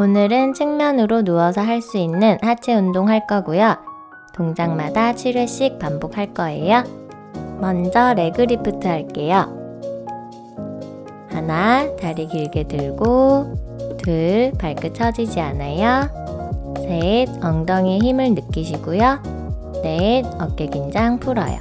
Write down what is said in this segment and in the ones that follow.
오늘은 측면으로 누워서 할 수 있는 하체 운동 할 거고요. 동작마다 7회씩 반복할 거예요. 먼저 레그 리프트 할게요. 하나, 다리 길게 들고 둘, 발끝 처지지 않아요. 셋, 엉덩이에 힘을 느끼시고요. 넷, 어깨 긴장 풀어요.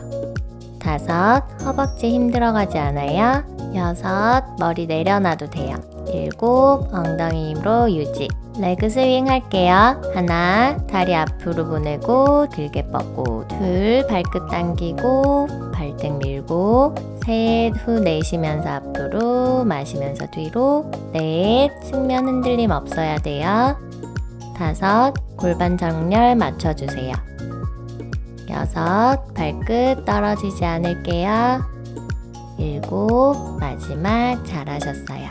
다섯, 허벅지 힘 들어가지 않아요. 여섯, 머리 내려놔도 돼요. 일곱, 엉덩이 힘으로 유지. 레그 스윙 할게요. 하나, 다리 앞으로 보내고 길게 뻗고 둘, 발끝 당기고 발등 밀고 셋, 후 내쉬면서 앞으로 마시면서 뒤로 넷, 측면 흔들림 없어야 돼요. 다섯, 골반 정렬 맞춰주세요. 여섯, 발끝 떨어지지 않을게요. 일곱, 마지막 잘하셨어요.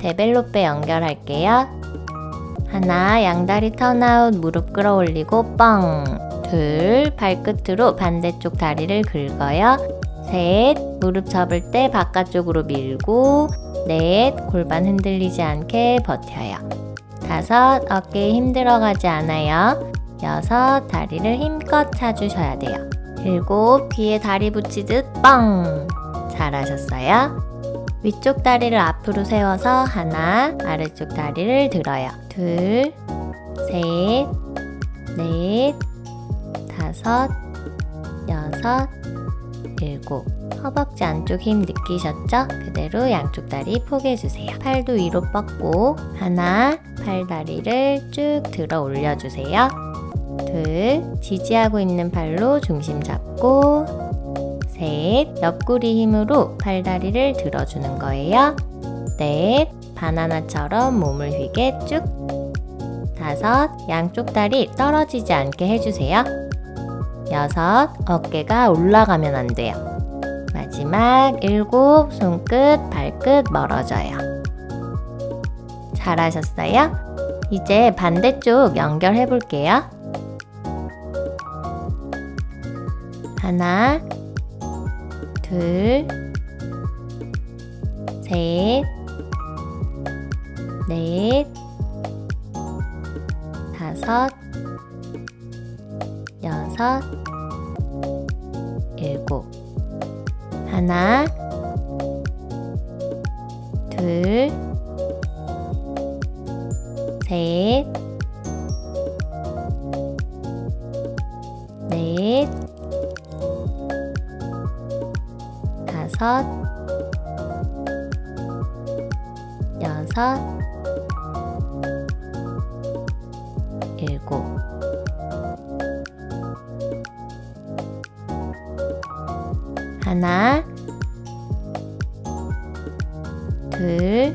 데벨로페 연결할게요. 하나, 양다리 턴아웃 무릎 끌어올리고 뻥. 둘, 발끝으로 반대쪽 다리를 긁어요. 셋, 무릎 접을 때 바깥쪽으로 밀고 넷, 골반 흔들리지 않게 버텨요. 다섯, 어깨에 힘 들어가지 않아요. 여섯, 다리를 힘껏 차주셔야 돼요. 일곱, 귀에 다리 붙이듯 뻥! 잘하셨어요. 위쪽 다리를 앞으로 세워서 하나, 아래쪽 다리를 들어요. 둘, 셋, 넷, 다섯, 여섯, 일곱. 허벅지 안쪽 힘 느끼셨죠? 그대로 양쪽 다리 포개주세요. 팔도 위로 뻗고 하나, 팔 다리를 쭉 들어 올려주세요. 둘, 지지하고 있는 팔로 중심 잡고 셋, 옆구리 힘으로 팔다리를 들어주는 거예요. 넷, 바나나처럼 몸을 휘게 쭉 다섯, 양쪽 다리 떨어지지 않게 해주세요. 여섯, 어깨가 올라가면 안 돼요. 마지막 일곱, 손끝, 발끝 멀어져요. 잘하셨어요? 이제 반대쪽 연결해 볼게요. 하나, 둘, 셋, 넷, 다섯, 여섯, 일곱. 하나, 둘, 다섯, 여섯, 일곱. 하나, 둘,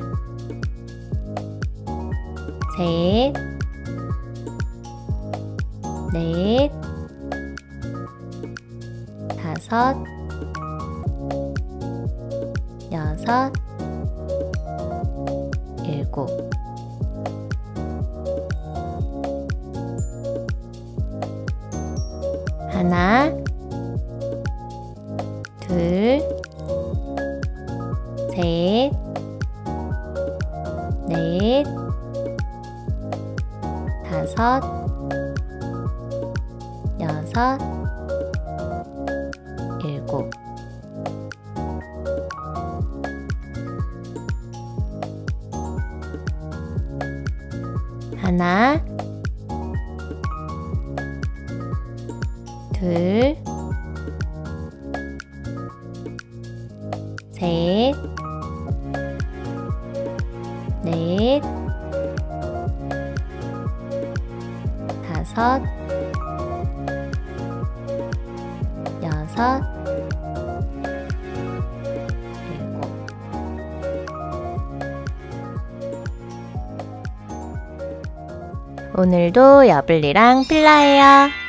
셋, 넷, 다섯, 여섯, 일곱. 하나, 둘, 셋, 넷, 다섯, 여섯, 하나, 둘, 셋, 넷, 다섯, 여섯, 오늘도 여블리랑 필라예요.